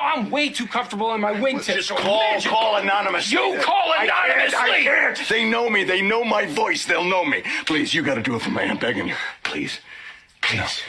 I'm way too comfortable in my wingtip. Just call, imagine- call anonymous. You call I can't! I can't. They know me. They know my voice. They'll know me. Please, you got to do it for me. I'm begging you. Please. Please.